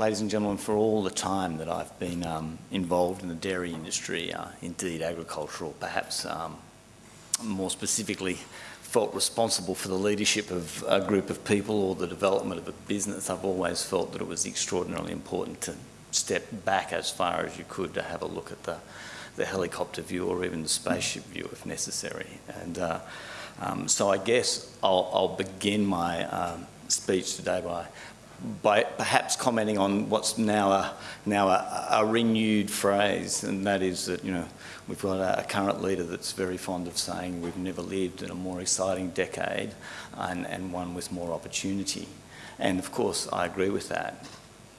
ladies and gentlemen, for all the time that I've been um, involved in the dairy industry, uh, indeed agricultural, perhaps um, more specifically felt responsible for the leadership of a group of people or the development of a business, I've always felt that it was extraordinarily important to step back as far as you could to have a look at the, the helicopter view or even the spaceship view if necessary. And uh, um, so I guess I'll, I'll begin my um, speech today by by perhaps commenting on what's now a now a, a, renewed phrase, and that is that you know we've got a, a, current leader that's very fond of saying we've never lived in a more exciting decade, and, and one with more opportunity. And of course, I agree with that.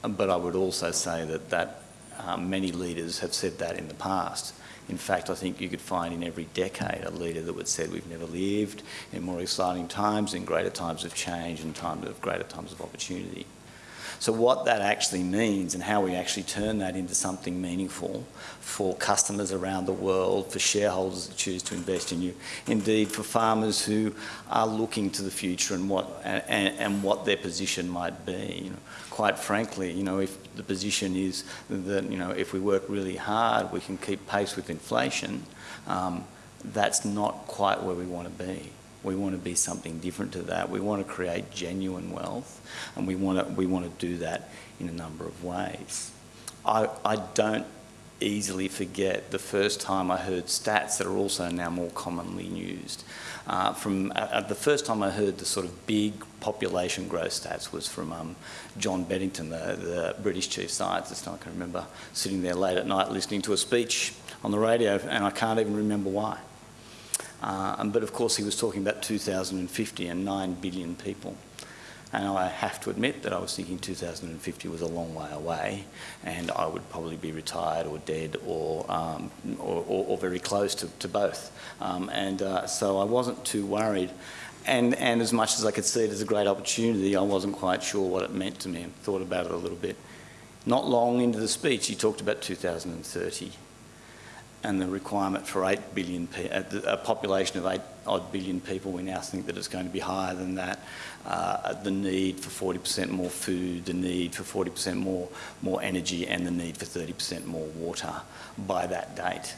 But I would also say that that um, many leaders have said that in the past. In fact, I think you could find in every decade a leader that would say we've never lived in more exciting times, in greater times of change, and times of greater times of opportunity. So what that actually means and how we actually turn that into something meaningful for customers around the world, for shareholders that choose to invest in you, indeed for farmers who are looking to the future and what, and, and what their position might be. You know, quite frankly, you know, if the position is that, you know, if we work really hard, we can keep pace with inflation, um, that's not quite where we want to be. We want to be something different to that. We want to create genuine wealth, and we want to, we want to do that in a number of ways. I, I don't easily forget the first time I heard stats that are also now more commonly used. Uh, from uh, the first time I heard the sort of big population growth stats was from um, John Beddington, the, the, British chief scientist. I can remember sitting there late at night listening to a speech on the radio, and I can't even remember why. Uh, but of course he was talking about 2050 and 9 billion people. And I have to admit that I was thinking 2050 was a long way away and I would probably be retired or dead or, um, or, or, or, very close to, to both. Um, and uh, so I wasn't too worried. And, and as much as I could see it as a great opportunity, I wasn't quite sure what it meant to me and thought about it a little bit. Not long into the speech, he talked about 2030 and the requirement for 8 billion, a population of 8 odd billion people, we now think that it's going to be higher than that. Uh, the need for 40% more food, the need for 40% more, more energy, and the need for 30% more water by that date.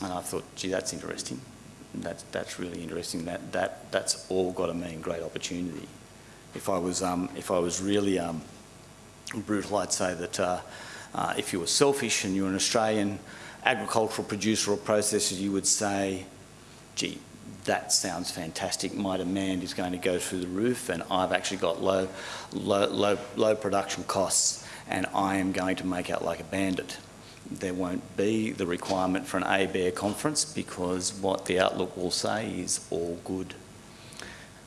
And I thought, gee, that's interesting. That's, that's really interesting. That, that, that's all got to mean great opportunity. If I was, um, if I was really um, brutal, I'd say that uh, uh, if you were selfish and you're an Australian, agricultural producer or processor, you would say, gee, that sounds fantastic. My demand is going to go through the roof and I've actually got low, low, low, low production costs and I am going to make out like a bandit. There won't be the requirement for an ABARE conference because what the outlook will say is all good.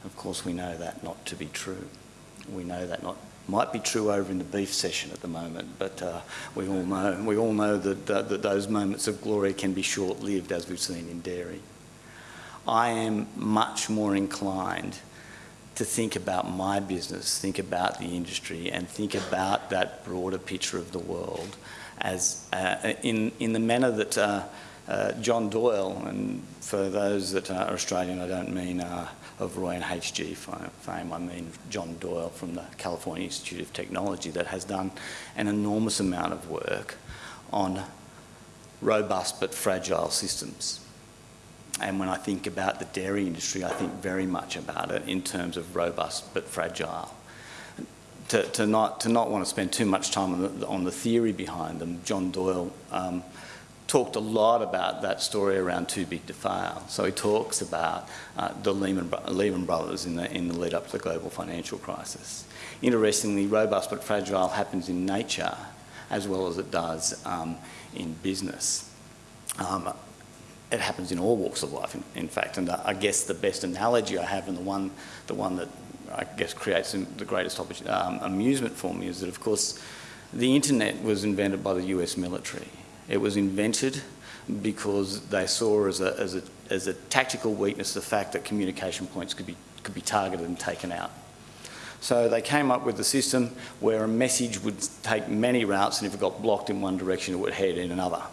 Of course, we know that not to be true. We know that not might be true over in the beef session at the moment, but uh, we all know we all know that, uh, that those moments of glory can be short-lived, as we've seen in dairy. I am much more inclined to think about my business, think about the industry, and think about that broader picture of the world as uh, in in the manner that. Uh, uh, John Doyle, and for those that are Australian, I don't mean uh, of Roy and HG fame. I mean John Doyle from the California Institute of Technology that has done an enormous amount of work on robust but fragile systems. And when I think about the dairy industry, I think very much about it in terms of robust but fragile. To, to, not, to not want to spend too much time on the, on the theory behind them, John Doyle um, talked a lot about that story around too big to fail. So he talks about uh, the Lehman, Lehman Brothers in the, in the lead up to the global financial crisis. Interestingly, robust but fragile happens in nature as well as it does um, in business. Um, it happens in all walks of life, in, in fact, and uh, I guess the best analogy I have and the one, the one that I guess creates the greatest um, amusement for me is that, of course, the internet was invented by the US military it was invented because they saw as a, as a, as a tactical weakness the fact that communication points could be, could be targeted and taken out. So they came up with a system where a message would take many routes and if it got blocked in one direction it would head in another,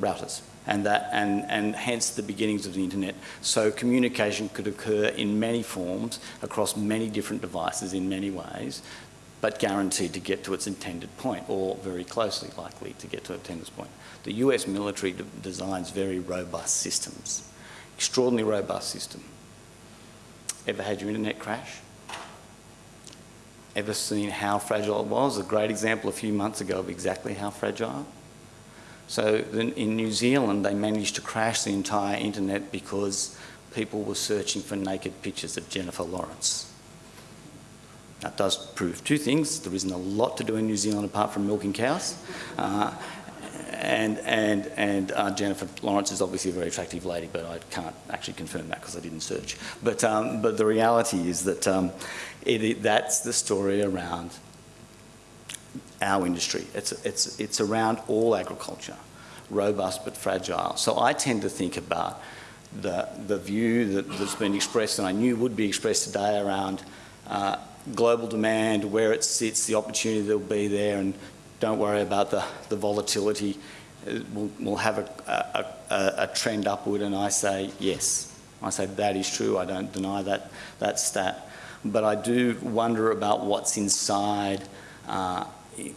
routers. And, that, and, and hence the beginnings of the internet. So communication could occur in many forms across many different devices in many ways but guaranteed to get to its intended point, or very closely likely to get to its intended point. The US military de designs very robust systems, extraordinarily robust system. Ever had your internet crash? Ever seen how fragile it was? A great example a few months ago of exactly how fragile. So in New Zealand, they managed to crash the entire internet because people were searching for naked pictures of Jennifer Lawrence. That does prove two things. There isn't a lot to do in New Zealand apart from milking cows. Uh, and and, and uh, Jennifer Lawrence is obviously a very attractive lady, but I can't actually confirm that because I didn't search. But, um, but the reality is that um, it, it, that's the story around our industry. It's, it's, it's around all agriculture, robust but fragile. So I tend to think about the, the view that, has been expressed, and I knew would be expressed today around uh, global demand, where it sits, the opportunity that will be there, and don't worry about the, the volatility. We'll, we'll have a, a, a, trend upward, and I say yes. I say that is true. I don't deny that, that stat. But I do wonder about what's inside, uh,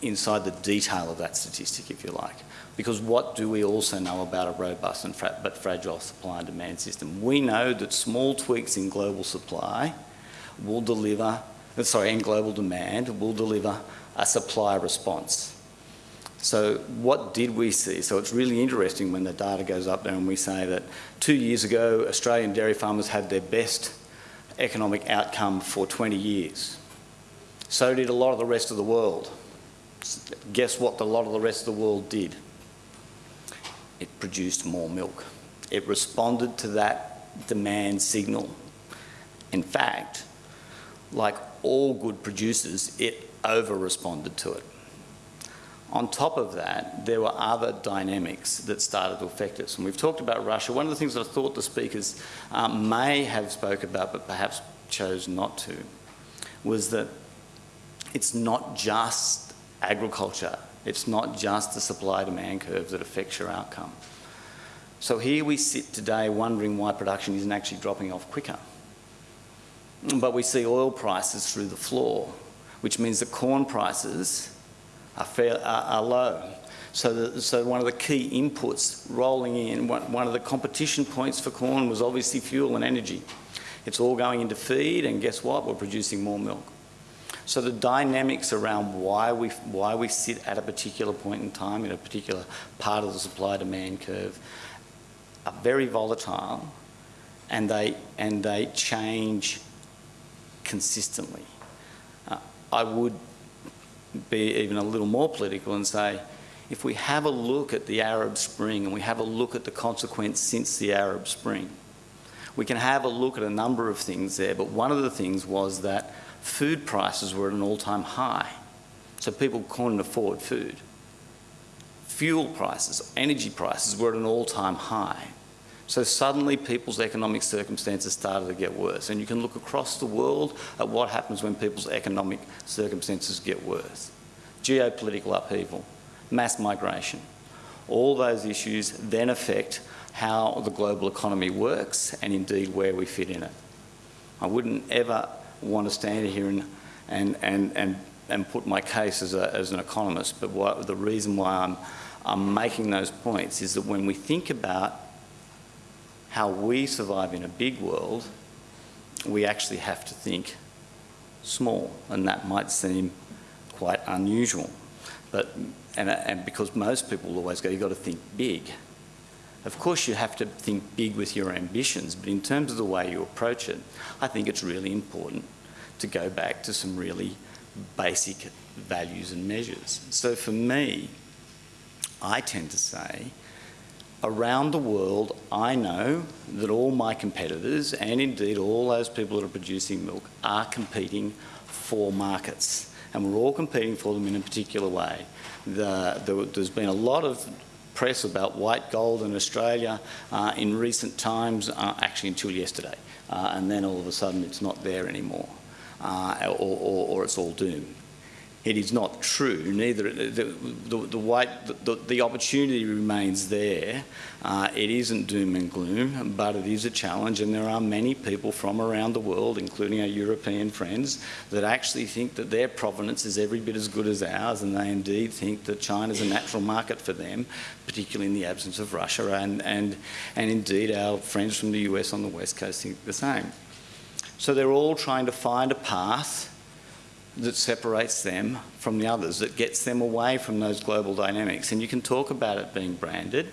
inside the detail of that statistic, if you like. Because what do we also know about a robust and fra but fragile supply and demand system? We know that small tweaks in global supply will deliver, sorry, in global demand will deliver a supply response. So what did we see? So it's really interesting when the data goes up there and we say that two years ago, Australian dairy farmers had their best economic outcome for 20 years. So did a lot of the rest of the world. Guess what a lot of the rest of the world did? It produced more milk. It responded to that demand signal. In fact, like all good producers, it over-responded to it. On top of that, there were other dynamics that started to affect us. And we've talked about Russia. One of the things that I thought the speakers um, may have spoke about, but perhaps chose not to, was that it's not just agriculture. It's not just the supply-demand curve that affects your outcome. So here we sit today wondering why production isn't actually dropping off quicker. But we see oil prices through the floor, which means that corn prices are, fair, are, are low. So, the, so one of the key inputs rolling in, one, one of the competition points for corn was obviously fuel and energy. It's all going into feed and guess what? We're producing more milk. So the dynamics around why we, why we sit at a particular point in time in a particular part of the supply-demand curve are very volatile and they, and they change consistently. Uh, I would be even a little more political and say, if we have a look at the Arab Spring and we have a look at the consequence since the Arab Spring, we can have a look at a number of things there, but one of the things was that food prices were at an all-time high, so people couldn't afford food. Fuel prices, energy prices were at an all-time high. So suddenly people's economic circumstances started to get worse. And you can look across the world at what happens when people's economic circumstances get worse. Geopolitical upheaval, mass migration. All those issues then affect how the global economy works and indeed where we fit in it. I wouldn't ever want to stand here and, and, and, and, and put my case as, a, as an economist, but what, the reason why I'm, I'm making those points is that when we think about how we survive in a big world, we actually have to think small, and that might seem quite unusual. But, and, and because most people always go, you've got to think big. Of course you have to think big with your ambitions, but in terms of the way you approach it, I think it's really important to go back to some really basic values and measures. So for me, I tend to say around the world, I know that all my competitors, and indeed all those people that are producing milk, are competing for markets. And we're all competing for them in a particular way. The, the, there's been a lot of press about white gold in Australia uh, in recent times, uh, actually until yesterday. Uh, and then all of a sudden it's not there anymore, uh, or, or, or it's all doomed it is not true. Neither the the, the, white, the, the opportunity remains there. Uh, it isn't doom and gloom, but it is a challenge, and there are many people from around the world, including our European friends, that actually think that their provenance is every bit as good as ours, and they indeed think that China is a natural market for them, particularly in the absence of Russia, and and and indeed our friends from the US on the west coast think the same. So they're all trying to find a path that separates them from the others, that gets them away from those global dynamics. And you can talk about it being branded,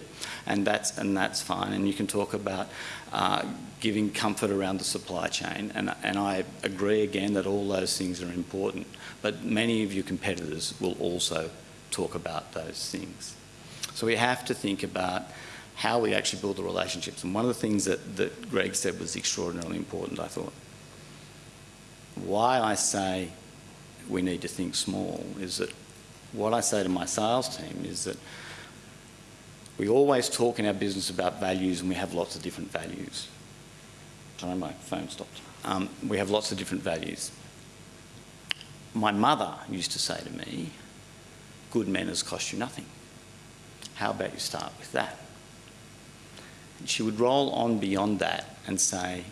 and that's, and that's fine. And you can talk about uh, giving comfort around the supply chain. And, and I agree again that all those things are important. But many of your competitors will also talk about those things. So we have to think about how we actually build the relationships. And one of the things that, that Greg said was extraordinarily important, I thought. Why I say we need to think small is that what I say to my sales team is that we always talk in our business about values and we have lots of different values. Sorry, my phone stopped. Um, we have lots of different values. My mother used to say to me, good manners cost you nothing. How about you start with that? And she would roll on beyond that and say,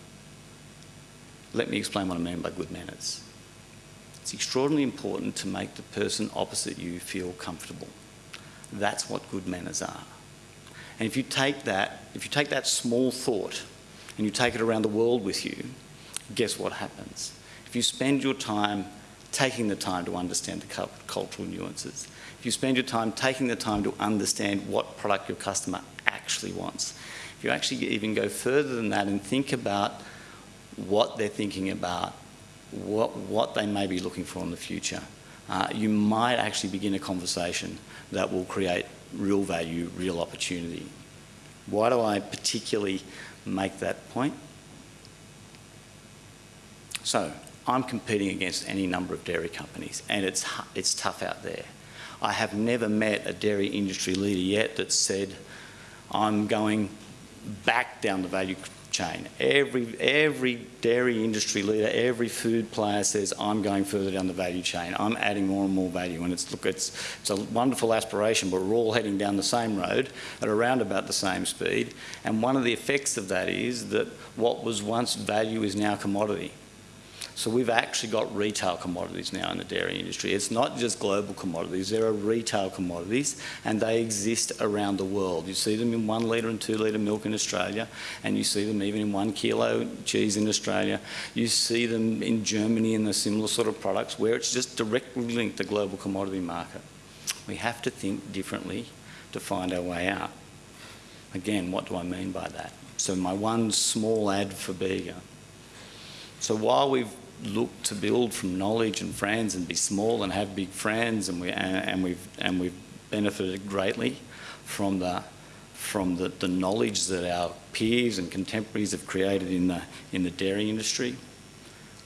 let me explain what I mean by good manners. It's extraordinarily important to make the person opposite you feel comfortable. That's what good manners are. And if you take that, if you take that small thought and you take it around the world with you, guess what happens? If you spend your time taking the time to understand the cultural nuances, if you spend your time taking the time to understand what product your customer actually wants, if you actually even go further than that and think about what they're thinking about what, what they may be looking for in the future. Uh, you might actually begin a conversation that will create real value, real opportunity. Why do I particularly make that point? So, I'm competing against any number of dairy companies and it's, it's tough out there. I have never met a dairy industry leader yet that said, I'm going back down the value chain. Every, every dairy industry leader, every food player says, I'm going further down the value chain. I'm adding more and more value. And it's, look, it's, it's a wonderful aspiration, but we're all heading down the same road at around about the same speed. And one of the effects of that is that what was once value is now commodity. So we've actually got retail commodities now in the dairy industry. It's not just global commodities, there are retail commodities and they exist around the world. You see them in one litre and two litre milk in Australia and you see them even in one kilo cheese in Australia. You see them in Germany in the similar sort of products where it's just directly linked to the global commodity market. We have to think differently to find our way out. Again, what do I mean by that? So my one small ad for Bega. So while we've look to build from knowledge and friends and be small and have big friends and we and, we've and we've benefited greatly from the from the, the knowledge that our peers and contemporaries have created in the in the dairy industry.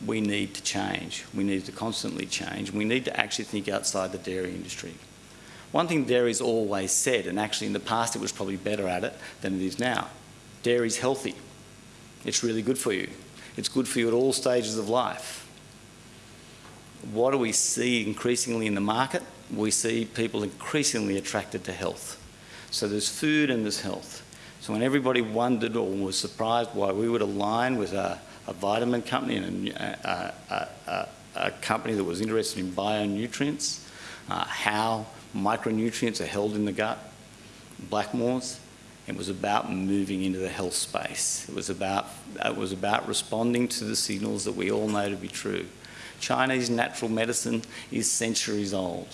We need to change. We need to constantly change. We need to actually think outside the dairy industry. One thing dairy's always said and actually in the past it was probably better at it than it is now dairy's healthy. It's really good for you it's good for you at all stages of life. What do we see increasingly in the market? We see people increasingly attracted to health. So there's food and there's health. So when everybody wondered or was surprised why we would align with a, a vitamin company and a, a, a, company that was interested in bionutrients, uh, how micronutrients are held in the gut, Blackmores, it was about moving into the health space. It was about, it was about responding to the signals that we all know to be true. Chinese natural medicine is centuries old.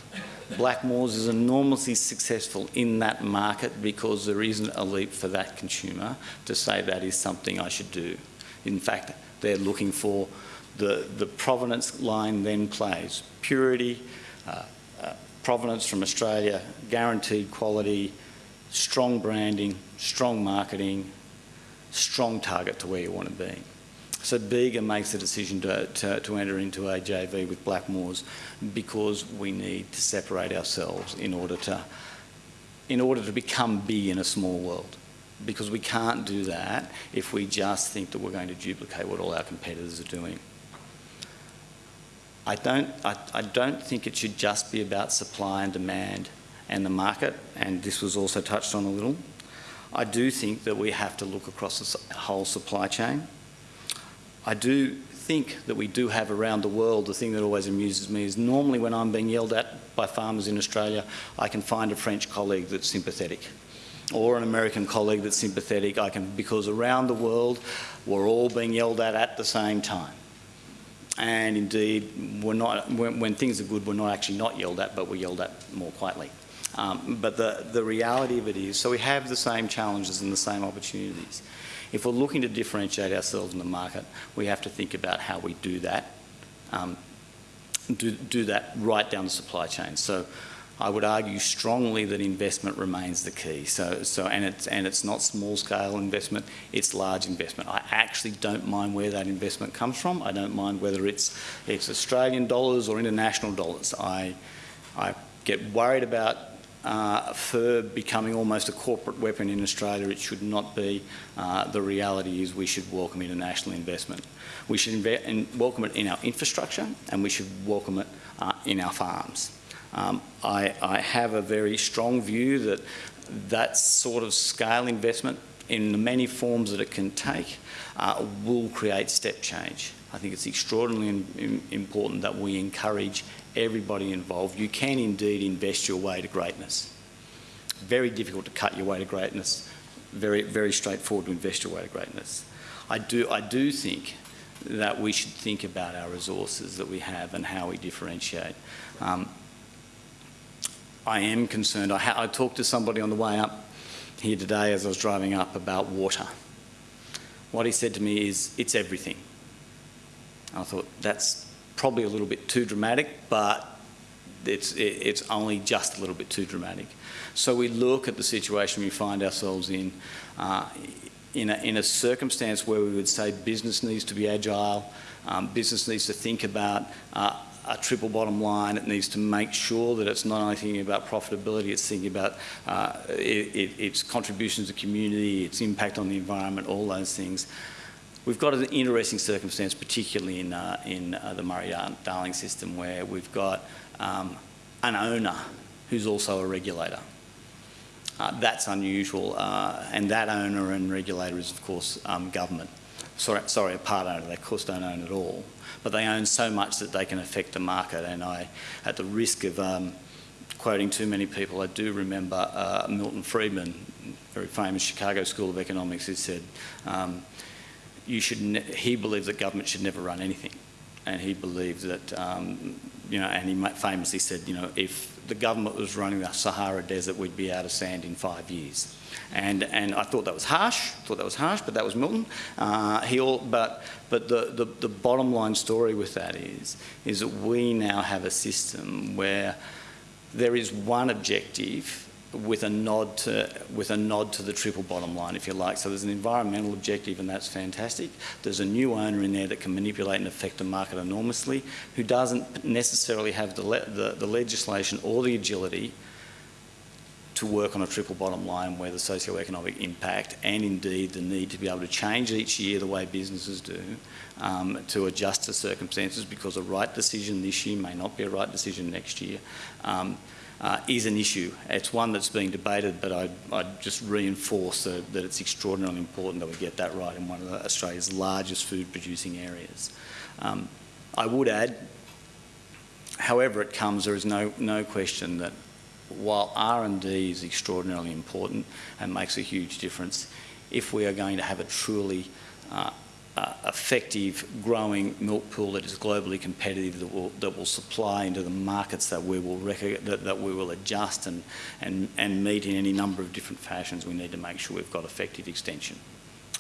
Blackmores is enormously successful in that market because there isn't a leap for that consumer to say that is something I should do. In fact, they're looking for the, the provenance line then plays. Purity, uh, uh, provenance from Australia, guaranteed quality, strong branding, strong marketing, strong target to where you want to be. So Bega makes the decision to, to, to, enter into a JV with Blackmores because we need to separate ourselves in order to, in order to become big in a small world. Because we can't do that if we just think that we're going to duplicate what all our competitors are doing. I don't, I, I don't think it should just be about supply and demand and the market, and this was also touched on a little. I do think that we have to look across the whole supply chain. I do think that we do have around the world, the thing that always amuses me is normally when I'm being yelled at by farmers in Australia, I can find a French colleague that's sympathetic or an American colleague that's sympathetic. I can, because around the world, we're all being yelled at at the same time. And indeed, we're not, when, when things are good, we're not actually not yelled at, but we're yelled at more quietly. Um, but the, the reality of it is, so we have the same challenges and the same opportunities. If we're looking to differentiate ourselves in the market, we have to think about how we do that, um, do, do that right down the supply chain. So I would argue strongly that investment remains the key. So, so and it's and it's not small scale investment; it's large investment. I actually don't mind where that investment comes from. I don't mind whether it's it's Australian dollars or international dollars. I I get worried about uh, FIRB becoming almost a corporate weapon in Australia. It should not be. Uh, the reality is we should welcome international investment. We should welcome it in our infrastructure and we should welcome it uh, in our farms. Um, I, I, have a very strong view that that sort of scale investment in the many forms that it can take uh, will create step change. I think it's extraordinarily important that we encourage everybody involved. You can indeed invest your way to greatness. Very difficult to cut your way to greatness. Very, very straightforward to invest your way to greatness. I do, I do think that we should think about our resources that we have and how we differentiate. Um, I am concerned. I, I talked to somebody on the way up here today as I was driving up about water. What he said to me is, it's everything. I thought, that's probably a little bit too dramatic, but it's, it's only just a little bit too dramatic. So we look at the situation we find ourselves in, uh, in, a, in a circumstance where we would say business needs to be agile, um, business needs to think about uh, a triple bottom line. It needs to make sure that it's not only thinking about profitability, it's thinking about uh, it, it, its contributions to community, its impact on the environment, all those things. We've got an interesting circumstance, particularly in, uh, in uh, the Murray-Darling system, where we've got um, an owner who's also a regulator. Uh, that's unusual, uh, and that owner and regulator is, of course, um, government. Sorry, sorry, a part owner. They, of course, don't own it all, but they own so much that they can affect the market. And I, at the risk of um, quoting too many people, I do remember uh, Milton Friedman, very famous Chicago School of Economics, who said, um, you should he believed that government should never run anything. And he believed that, um, you know, and he famously said, you know, if the government was running the Sahara Desert, we'd be out of sand in five years. And, and I thought that was harsh, thought that was harsh, but that was Milton. Uh, he all, but but the, the, the bottom line story with that is, is that we now have a system where there is one objective with a nod to with a nod to the triple bottom line, if you like. So there's an environmental objective, and that's fantastic. There's a new owner in there that can manipulate and affect the market enormously, who doesn't necessarily have the le the, the legislation or the agility to work on a triple bottom line where the socio-economic impact and indeed the need to be able to change each year the way businesses do um, to adjust to circumstances because a right decision this year may not be a right decision next year. Um, uh, is an issue. It's one that's being debated, but I, I just reinforce that, it's extraordinarily important that we get that right in one of Australia's largest food producing areas. Um, I would add, however it comes, there is no, no question that while R&D is extraordinarily important and makes a huge difference, if we are going to have a truly uh, uh, effective growing milk pool that is globally competitive that will, that will supply into the markets that we will that, that we will adjust and, and, and meet in any number of different fashions, we need to make sure we've got effective extension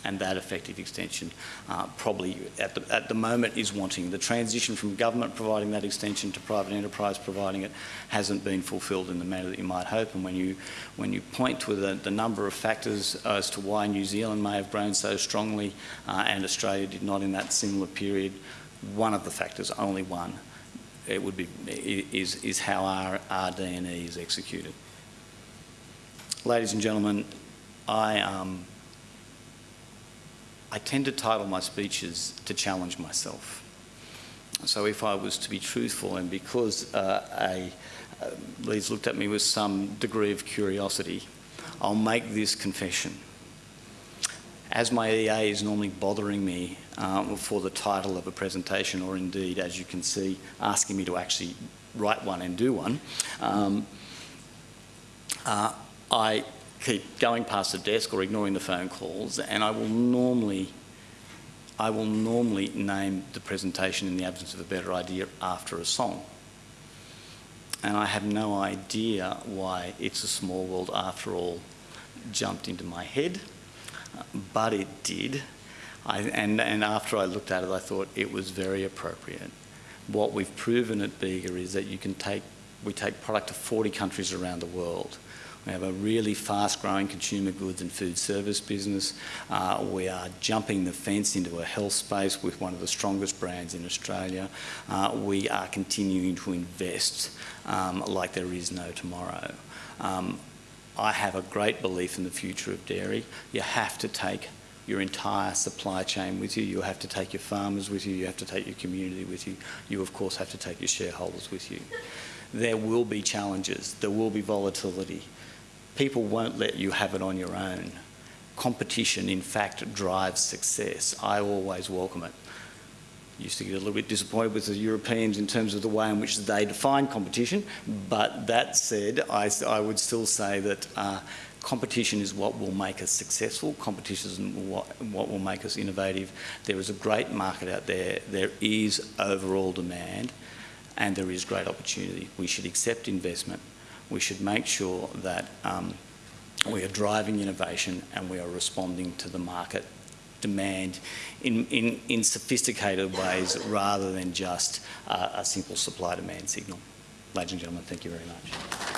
and that effective extension uh, probably at the, at the moment is wanting. The transition from government providing that extension to private enterprise providing it hasn't been fulfilled in the manner that you might hope and when you, when you point to the, the number of factors as to why New Zealand may have grown so strongly uh, and Australia did not in that similar period, one of the factors, only one, it would be, is, is how our, our D&E is executed. Ladies and gentlemen, I um, I tend to title my speeches to challenge myself. So if I was to be truthful, and because uh, a, uh, Leeds looked at me with some degree of curiosity, I'll make this confession. As my EA is normally bothering me um, for the title of a presentation, or indeed, as you can see, asking me to actually write one and do one, um, uh, I keep going past the desk or ignoring the phone calls, and I will normally I will normally name the presentation in the absence of a better idea after a song. And I have no idea why It's a Small World After All jumped into my head, but it did. I, and, and after I looked at it, I thought it was very appropriate. What we've proven at Bega is that you can take, we take product to 40 countries around the world. We have a really fast-growing consumer goods and food service business. Uh, we are jumping the fence into a health space with one of the strongest brands in Australia. Uh, we are continuing to invest um, like there is no tomorrow. Um, I have a great belief in the future of dairy. You have to take your entire supply chain with you. You have to take your farmers with you. You have to take your community with you. You, of course, have to take your shareholders with you. There will be challenges. There will be volatility people won't let you have it on your own. Competition, in fact, drives success. I always welcome it. Used to get a little bit disappointed with the Europeans in terms of the way in which they define competition, but that said, I, I would still say that uh, competition is what will make us successful. Competition is what, what will make us innovative. There is a great market out there. There is overall demand and there is great opportunity. We should accept investment we should make sure that um, we are driving innovation and we are responding to the market demand in, in, in sophisticated ways rather than just uh, a simple supply-demand signal. Ladies and gentlemen, thank you very much.